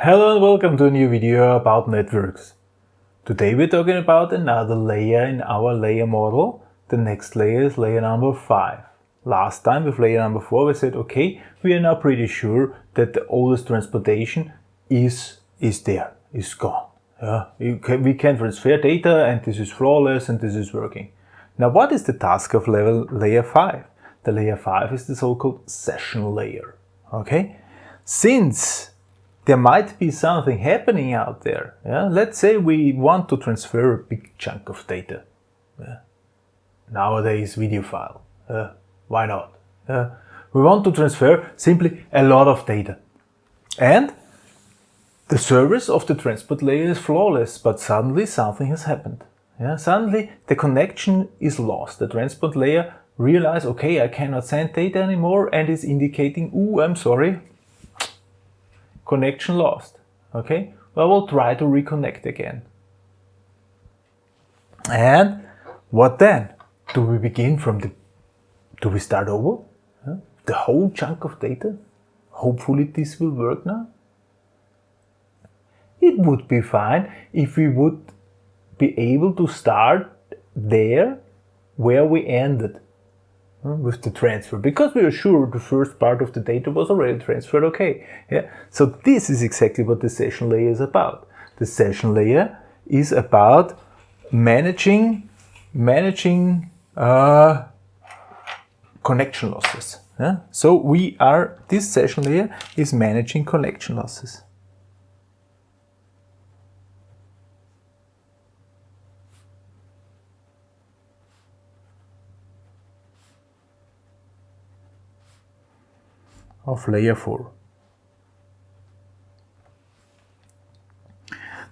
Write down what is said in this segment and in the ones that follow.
Hello and welcome to a new video about networks. Today we're talking about another layer in our layer model. The next layer is layer number 5. Last time with layer number 4 we said okay, we are now pretty sure that the oldest transportation is, is there, is gone. Yeah, can, we can transfer data and this is flawless and this is working. Now what is the task of level layer 5? The layer 5 is the so-called session layer. Okay? Since there might be something happening out there. Yeah? Let's say we want to transfer a big chunk of data. Yeah? Nowadays, video file. Uh, why not? Uh, we want to transfer simply a lot of data. And the service of the transport layer is flawless, but suddenly something has happened. Yeah? Suddenly the connection is lost. The transport layer realizes, okay, I cannot send data anymore and is indicating, ooh, I'm sorry, connection lost. Okay, well, we'll try to reconnect again. And what then? Do we begin from the, do we start over? Huh? The whole chunk of data? Hopefully this will work now. It would be fine if we would be able to start there where we ended with the transfer. Because we are sure the first part of the data was already transferred okay. Yeah? So this is exactly what the session layer is about. The session layer is about managing managing uh, connection losses. Yeah? so we are this session layer is managing connection losses of layer 4.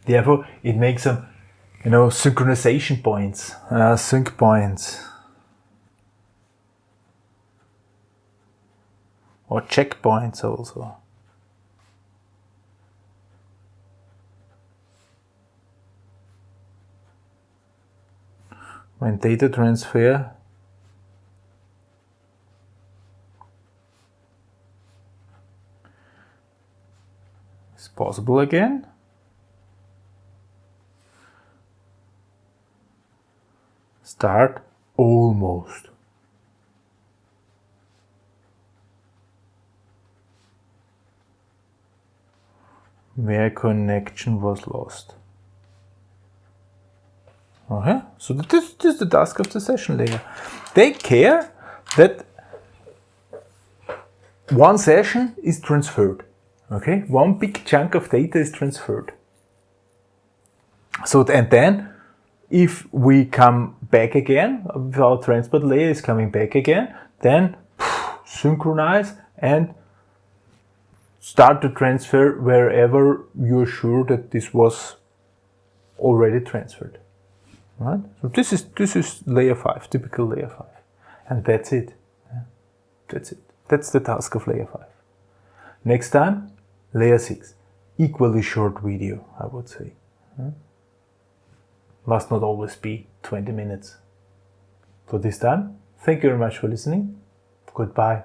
Therefore, it makes some, you know, synchronization points, uh, sync points, or checkpoints also. When data transfer possible again. Start almost. Where connection was lost. Okay, so this, this is the task of the session layer. Take care that one session is transferred. Okay, one big chunk of data is transferred. So, and then if we come back again, our transport layer is coming back again, then synchronize and start to transfer wherever you're sure that this was already transferred. Right? So this is this is layer 5, typical layer 5. And that's it. That's it. That's the task of layer 5. Next time, Layer 6, equally short video, I would say. Hmm? Must not always be 20 minutes. For this time, thank you very much for listening. Goodbye.